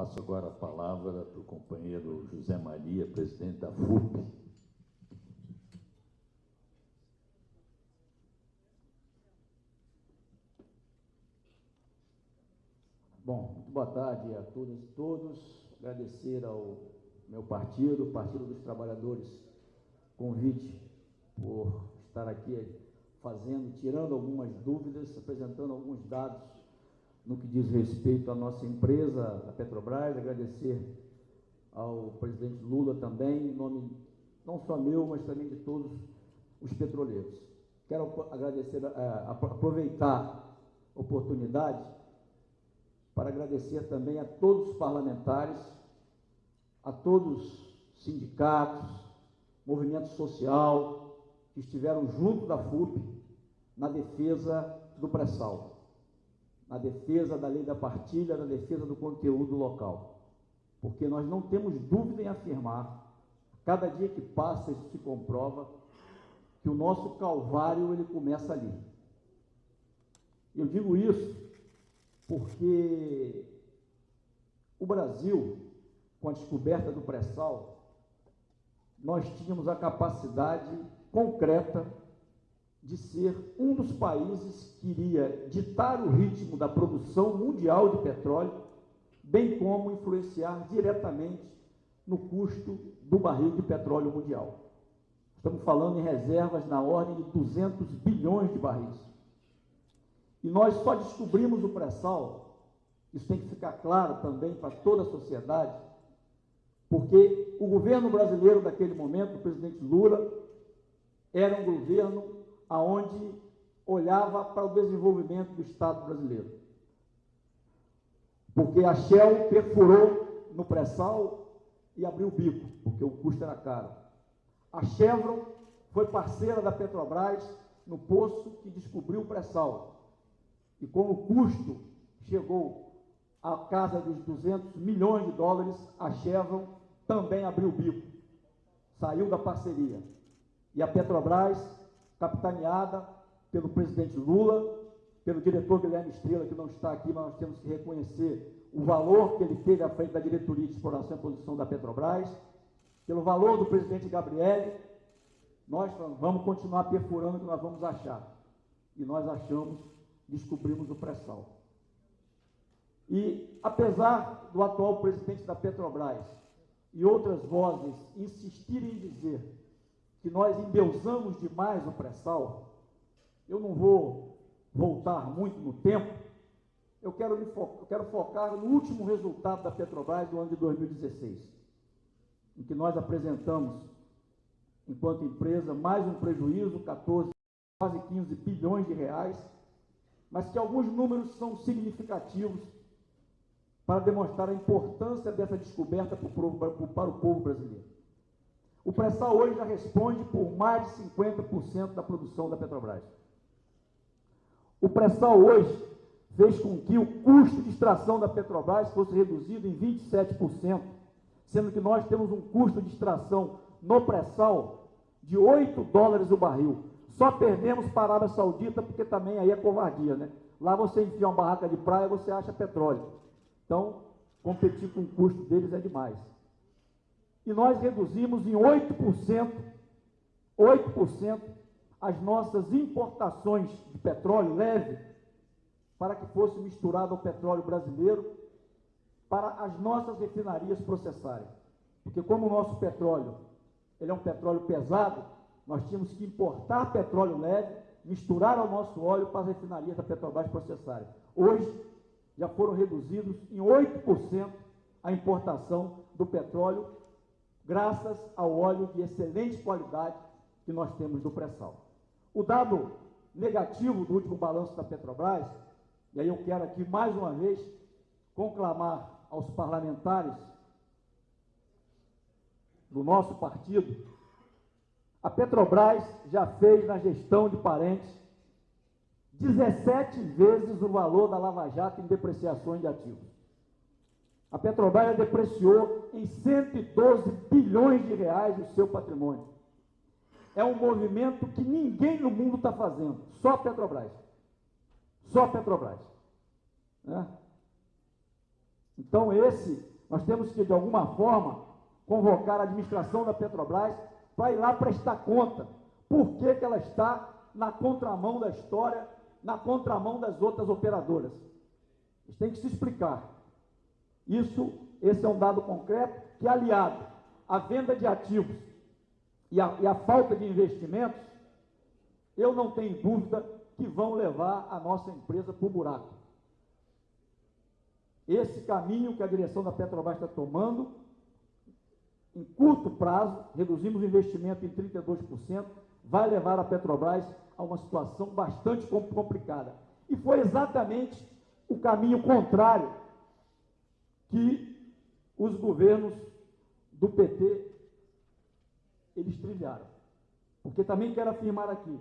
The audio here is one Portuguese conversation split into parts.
passo agora a palavra para o companheiro José Maria, presidente da FUP. Bom, muito boa tarde a todas e todos. Agradecer ao meu partido, Partido dos Trabalhadores, convite por estar aqui fazendo, tirando algumas dúvidas, apresentando alguns dados no que diz respeito à nossa empresa, a Petrobras, agradecer ao presidente Lula também, em nome não só meu, mas também de todos os petroleiros. Quero agradecer, é, aproveitar a oportunidade para agradecer também a todos os parlamentares, a todos os sindicatos, movimento social, que estiveram junto da FUP na defesa do pré-sal na defesa da lei da partilha, na defesa do conteúdo local. Porque nós não temos dúvida em afirmar, cada dia que passa isso se comprova, que o nosso calvário ele começa ali. Eu digo isso porque o Brasil, com a descoberta do pré-sal, nós tínhamos a capacidade concreta de ser um dos países que iria ditar o ritmo da produção mundial de petróleo, bem como influenciar diretamente no custo do barril de petróleo mundial. Estamos falando em reservas na ordem de 200 bilhões de barris. E nós só descobrimos o pré-sal, isso tem que ficar claro também para toda a sociedade, porque o governo brasileiro daquele momento, o presidente Lula, era um governo aonde olhava para o desenvolvimento do Estado brasileiro. Porque a Shell perfurou no pré-sal e abriu o bico, porque o custo era caro. A Chevron foi parceira da Petrobras no poço que descobriu o pré-sal. E como o custo chegou à casa dos 200 milhões de dólares, a Chevron também abriu o bico, saiu da parceria. E a Petrobras capitaneada pelo presidente Lula, pelo diretor Guilherme Estrela, que não está aqui, mas nós temos que reconhecer o valor que ele teve à frente da diretoria de exploração e produção da Petrobras, pelo valor do presidente Gabriele, nós vamos continuar perfurando o que nós vamos achar. E nós achamos, descobrimos o pré-sal. E, apesar do atual presidente da Petrobras e outras vozes insistirem em dizer que nós endeusamos demais o pré-sal, eu não vou voltar muito no tempo, eu quero, me fo eu quero focar no último resultado da Petrobras do ano de 2016, em que nós apresentamos, enquanto empresa, mais um prejuízo, 14, quase 15 bilhões de reais, mas que alguns números são significativos para demonstrar a importância dessa descoberta para o povo brasileiro. O pré-sal hoje já responde por mais de 50% da produção da Petrobras. O pré-sal hoje fez com que o custo de extração da Petrobras fosse reduzido em 27%, sendo que nós temos um custo de extração no pré-sal de 8 dólares o barril. Só perdemos para a Arábia Saudita, porque também aí é covardia, né? Lá você enfia uma barraca de praia, você acha petróleo. Então, competir com o custo deles é demais e nós reduzimos em 8%, 8% as nossas importações de petróleo leve para que fosse misturado ao petróleo brasileiro para as nossas refinarias processarem. Porque como o nosso petróleo, ele é um petróleo pesado, nós tínhamos que importar petróleo leve, misturar ao nosso óleo para as refinarias da Petrobras processarem. Hoje, já foram reduzidos em 8% a importação do petróleo graças ao óleo de excelente qualidade que nós temos do pré-sal. O dado negativo do último balanço da Petrobras, e aí eu quero aqui mais uma vez conclamar aos parlamentares do nosso partido, a Petrobras já fez na gestão de parentes 17 vezes o valor da Lava Jato em depreciações de ativos. A Petrobras depreciou em 112 bilhões de reais o seu patrimônio. É um movimento que ninguém no mundo está fazendo, só a Petrobras. Só a Petrobras. Né? Então, esse Nós temos que, de alguma forma, convocar a administração da Petrobras para ir lá prestar conta. Por que, que ela está na contramão da história, na contramão das outras operadoras? Eles têm que se explicar. Isso, esse é um dado concreto que, aliado à venda de ativos e à, e à falta de investimentos, eu não tenho dúvida que vão levar a nossa empresa para o buraco. Esse caminho que a direção da Petrobras está tomando, em curto prazo, reduzimos o investimento em 32%, vai levar a Petrobras a uma situação bastante complicada. E foi exatamente o caminho contrário que os governos do PT eles trilharam. Porque também quero afirmar aqui,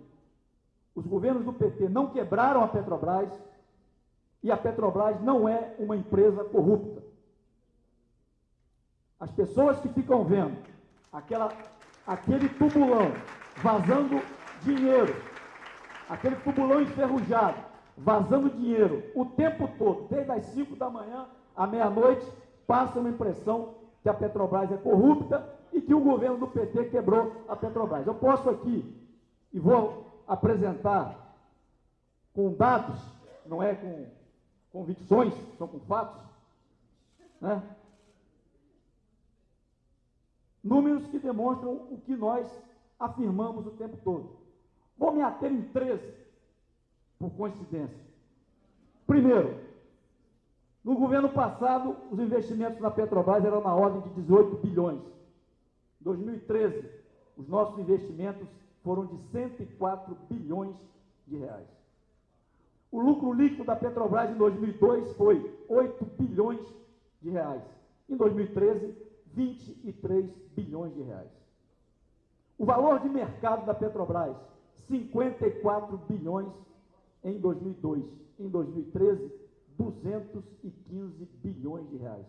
os governos do PT não quebraram a Petrobras e a Petrobras não é uma empresa corrupta. As pessoas que ficam vendo aquela, aquele tubulão vazando dinheiro, aquele tubulão enferrujado, vazando dinheiro o tempo todo, desde as 5 da manhã à meia-noite, passa uma impressão que a Petrobras é corrupta e que o governo do PT quebrou a Petrobras. Eu posso aqui, e vou apresentar com dados, não é com convicções, são com fatos, né? números que demonstram o que nós afirmamos o tempo todo. Vou me ater em três, por coincidência. Primeiro, no governo passado, os investimentos na Petrobras eram na ordem de 18 bilhões. Em 2013, os nossos investimentos foram de 104 bilhões de reais. O lucro líquido da Petrobras em 2002 foi 8 bilhões de reais. Em 2013, 23 bilhões de reais. O valor de mercado da Petrobras, 54 bilhões em 2002. Em 2013, 215 bilhões de reais.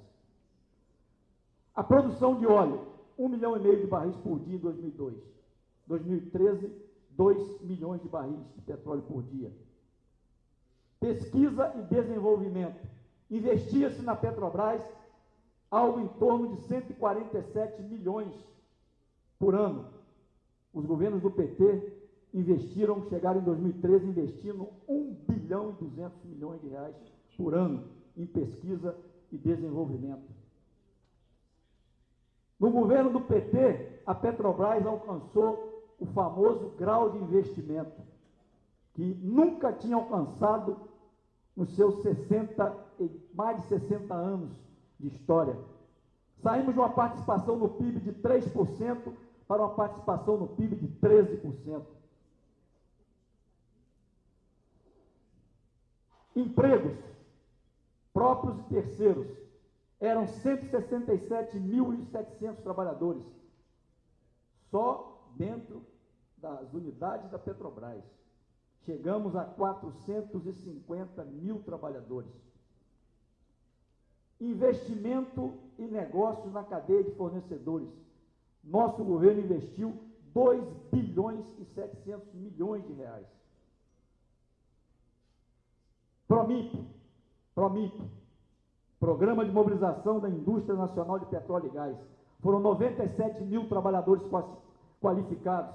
A produção de óleo, 1 milhão e meio de barris por dia em 2002. 2013, 2 milhões de barris de petróleo por dia. Pesquisa e desenvolvimento. Investia-se na Petrobras algo em torno de 147 milhões por ano. Os governos do PT investiram, chegaram em 2013 investindo 1 bilhão e 200 milhões de reais por ano em pesquisa e desenvolvimento. No governo do PT, a Petrobras alcançou o famoso grau de investimento, que nunca tinha alcançado nos seus 60, mais de 60 anos de história. Saímos de uma participação no PIB de 3% para uma participação no PIB de 13%. Empregos, próprios e terceiros, eram 167.700 trabalhadores. Só dentro das unidades da Petrobras. Chegamos a 450 mil trabalhadores. Investimento e negócios na cadeia de fornecedores. Nosso governo investiu 2 bilhões e 700 milhões de reais. Promip, Promip, Programa de Mobilização da Indústria Nacional de Petróleo e Gás. Foram 97 mil trabalhadores qualificados.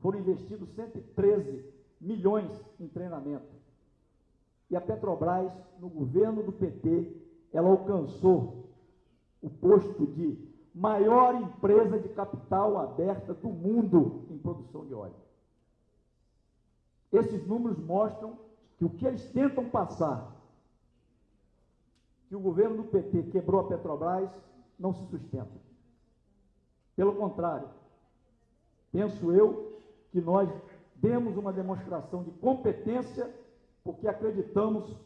Foram investidos 113 milhões em treinamento. E a Petrobras, no governo do PT, ela alcançou o posto de maior empresa de capital aberta do mundo em produção de óleo. Esses números mostram que o que eles tentam passar, que o governo do PT quebrou a Petrobras, não se sustenta. Pelo contrário, penso eu que nós demos uma demonstração de competência porque acreditamos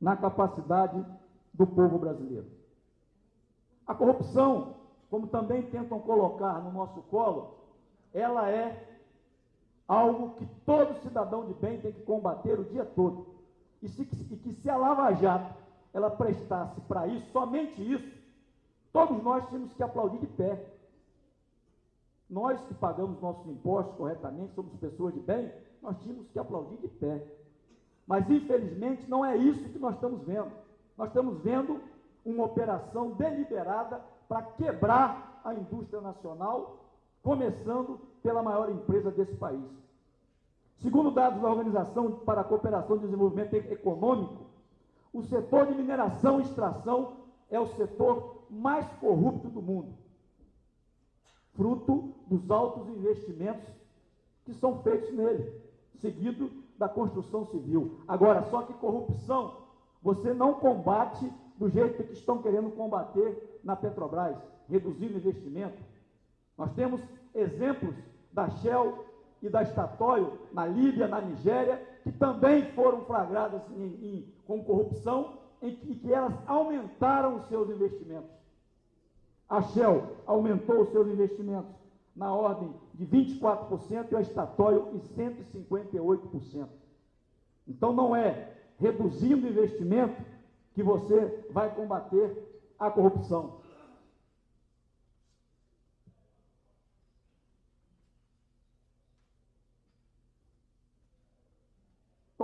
na capacidade do povo brasileiro. A corrupção, como também tentam colocar no nosso colo, ela é algo que todo cidadão de bem tem que combater o dia todo. E, se, e que se a Lava Jato ela prestasse para isso, somente isso, todos nós tínhamos que aplaudir de pé. Nós que pagamos nossos impostos corretamente, somos pessoas de bem, nós tínhamos que aplaudir de pé. Mas, infelizmente, não é isso que nós estamos vendo. Nós estamos vendo uma operação deliberada para quebrar a indústria nacional, começando pela maior empresa desse país. Segundo dados da Organização para a Cooperação e Desenvolvimento Econômico, o setor de mineração e extração é o setor mais corrupto do mundo, fruto dos altos investimentos que são feitos nele, seguido da construção civil. Agora, só que corrupção você não combate do jeito que estão querendo combater na Petrobras, reduzindo investimento. Nós temos exemplos da Shell e da Statoil na Líbia, na Nigéria, que também foram flagradas em, em, com corrupção em que, que elas aumentaram os seus investimentos. A Shell aumentou os seus investimentos na ordem de 24% e a Statoil em 158%. Então não é reduzindo o investimento que você vai combater a corrupção.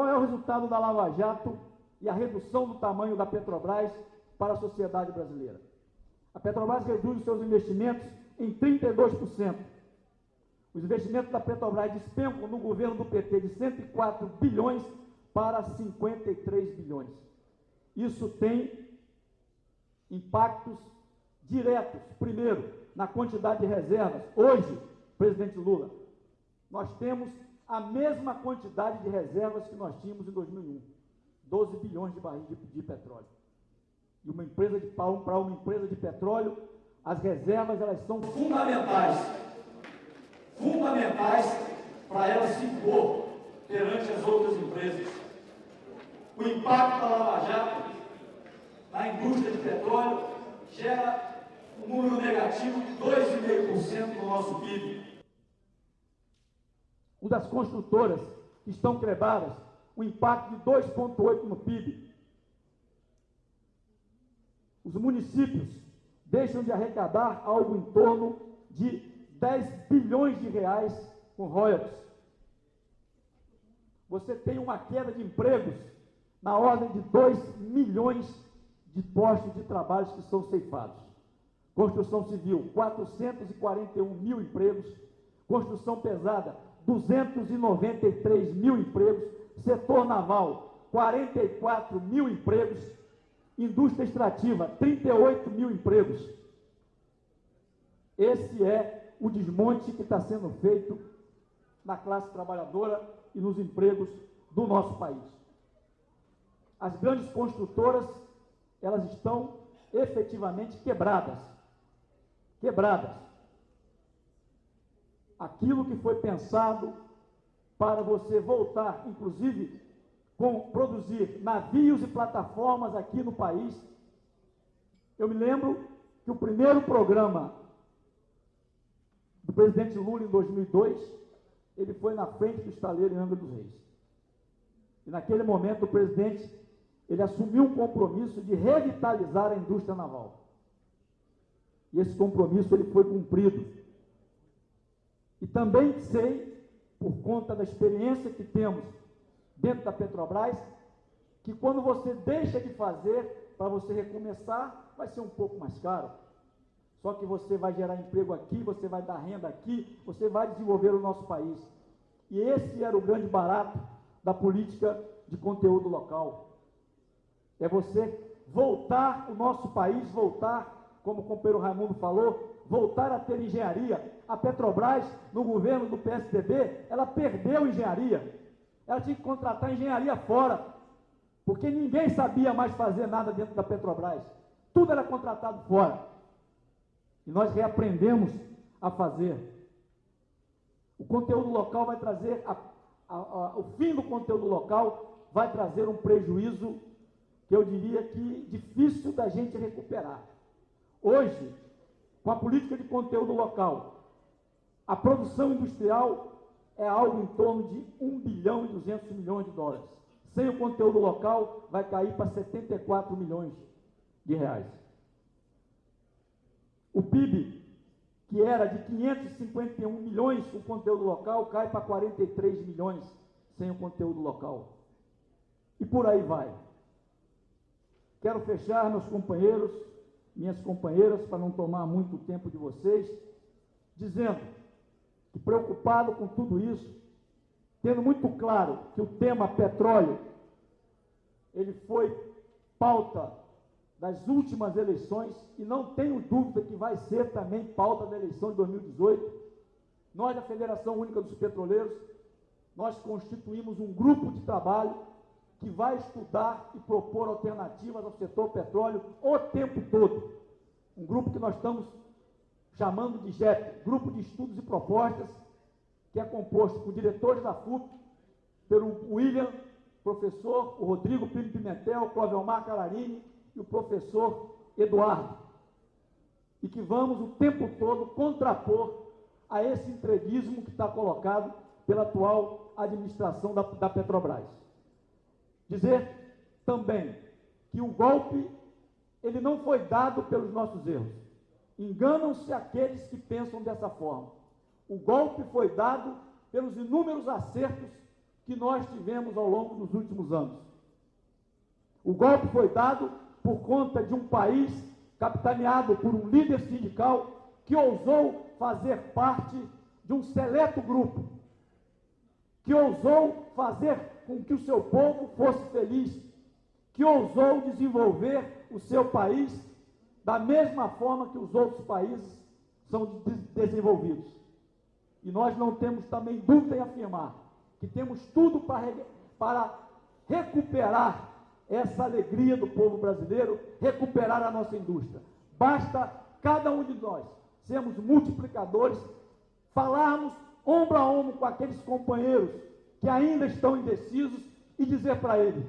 Qual é o resultado da Lava Jato e a redução do tamanho da Petrobras para a sociedade brasileira? A Petrobras reduz os seus investimentos em 32%. Os investimentos da Petrobras despencam no governo do PT de 104 bilhões para 53 bilhões. Isso tem impactos diretos. Primeiro, na quantidade de reservas. Hoje, presidente Lula, nós temos a mesma quantidade de reservas que nós tínhamos em 2001, 12 bilhões de barris de, de petróleo. E uma empresa de para uma empresa de petróleo, as reservas elas são fundamentais, fundamentais para ela se impor perante as outras empresas. O impacto da Lava Jato na indústria de petróleo gera um número negativo de 2,5% no nosso PIB o das construtoras, que estão quebradas, um impacto de 2,8% no PIB. Os municípios deixam de arrecadar algo em torno de 10 bilhões de reais com royalties. Você tem uma queda de empregos na ordem de 2 milhões de postos de trabalho que são ceifados. Construção civil, 441 mil empregos. Construção pesada, 293 mil empregos, setor naval, 44 mil empregos, indústria extrativa, 38 mil empregos. Esse é o desmonte que está sendo feito na classe trabalhadora e nos empregos do nosso país. As grandes construtoras, elas estão efetivamente quebradas. Quebradas aquilo que foi pensado para você voltar, inclusive, com produzir navios e plataformas aqui no país. Eu me lembro que o primeiro programa do presidente Lula em 2002, ele foi na frente do estaleiro em Angra dos Reis. E naquele momento o presidente, ele assumiu um compromisso de revitalizar a indústria naval. E esse compromisso ele foi cumprido. E também sei, por conta da experiência que temos dentro da Petrobras, que quando você deixa de fazer para você recomeçar, vai ser um pouco mais caro. Só que você vai gerar emprego aqui, você vai dar renda aqui, você vai desenvolver o nosso país. E esse era o grande barato da política de conteúdo local. É você voltar o nosso país, voltar, como o companheiro Raimundo falou, voltar a ter engenharia. A Petrobras, no governo do PSDB, ela perdeu engenharia. Ela tinha que contratar engenharia fora, porque ninguém sabia mais fazer nada dentro da Petrobras. Tudo era contratado fora. E nós reaprendemos a fazer. O conteúdo local vai trazer, a, a, a, o fim do conteúdo local vai trazer um prejuízo que eu diria que difícil da gente recuperar. Hoje, com a política de conteúdo local. A produção industrial é algo em torno de 1 bilhão e 200 milhões de dólares. Sem o conteúdo local, vai cair para 74 milhões de reais. O PIB, que era de 551 milhões com conteúdo local, cai para 43 milhões sem o conteúdo local. E por aí vai. Quero fechar, meus companheiros, minhas companheiras, para não tomar muito tempo de vocês, dizendo que, preocupado com tudo isso, tendo muito claro que o tema petróleo, ele foi pauta das últimas eleições e não tenho dúvida que vai ser também pauta da eleição de 2018. Nós, da Federação Única dos Petroleiros, nós constituímos um grupo de trabalho que vai estudar e propor alternativas ao setor petróleo o tempo todo. Um grupo que nós estamos chamando de GEP, Grupo de Estudos e Propostas, que é composto por diretores da FUP, pelo William, professor, o Rodrigo Pino Pimentel, o Clovelmar Cararini e o professor Eduardo. E que vamos o tempo todo contrapor a esse entreguismo que está colocado pela atual administração da, da Petrobras. Dizer também que o golpe ele não foi dado pelos nossos erros. Enganam-se aqueles que pensam dessa forma. O golpe foi dado pelos inúmeros acertos que nós tivemos ao longo dos últimos anos. O golpe foi dado por conta de um país capitaneado por um líder sindical que ousou fazer parte de um seleto grupo, que ousou fazer com que o seu povo fosse feliz, que ousou desenvolver o seu país da mesma forma que os outros países são desenvolvidos. E nós não temos também dúvida em afirmar que temos tudo para, para recuperar essa alegria do povo brasileiro, recuperar a nossa indústria. Basta cada um de nós sermos multiplicadores, falarmos ombro a ombro com aqueles companheiros que ainda estão indecisos e dizer para eles: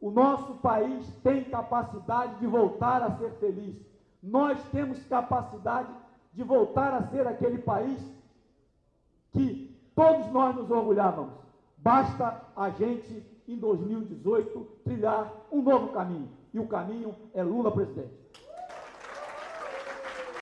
o nosso país tem capacidade de voltar a ser feliz. Nós temos capacidade de voltar a ser aquele país que todos nós nos orgulhávamos. Basta a gente, em 2018, trilhar um novo caminho. E o caminho é Lula presidente.